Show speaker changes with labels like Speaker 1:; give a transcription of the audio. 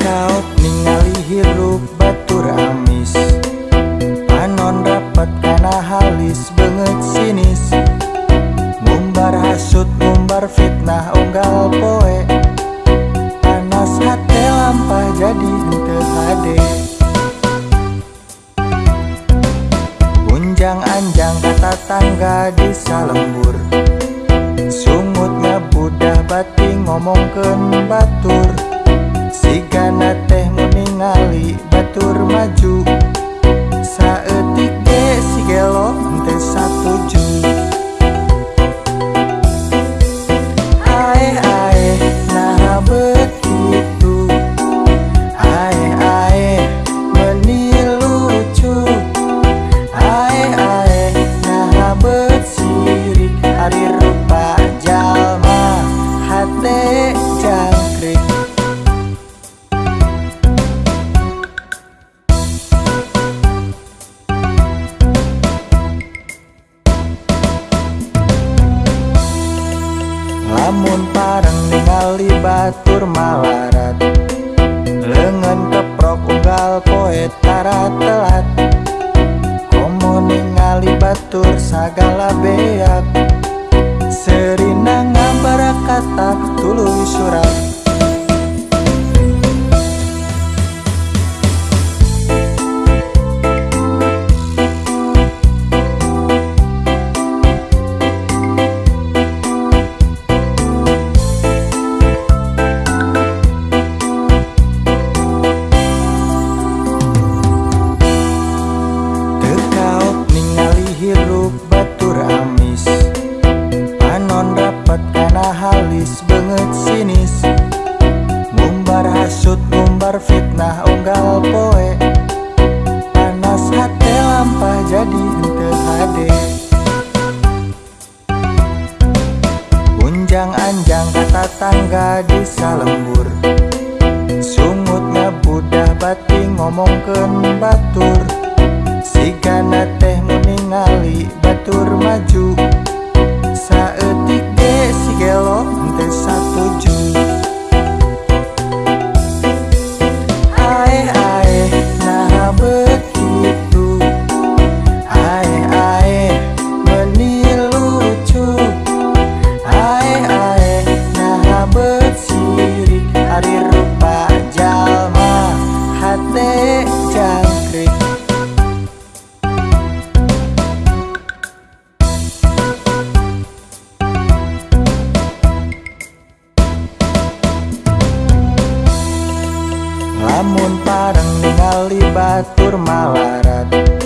Speaker 1: Tekaot ningali hirup batur amis Panon rapat kana halis banget sinis. Ngumbar hasut ngumbar fitnah unggal poe. Panas hati lampah jadi hente hade Unjang anjang kata tangga di salembur. Sungutnya budah bating ngomongken batur Sigana teh Lamun pareng ningali batur malarat Lengan keprok unggal poe tara telat. Komo ningali batur sagala beak hirup batur amis. Panon rapat kana halis banget sinis. Ngumbar hasut ngumbar fitnah unggal poe. Panas hati lampah jadi hente hade Unjang anjang kata tangga di salembur. Sungutnya budah bating ngomongken batur. Sigana teh Lamun pareng ningali batur malarat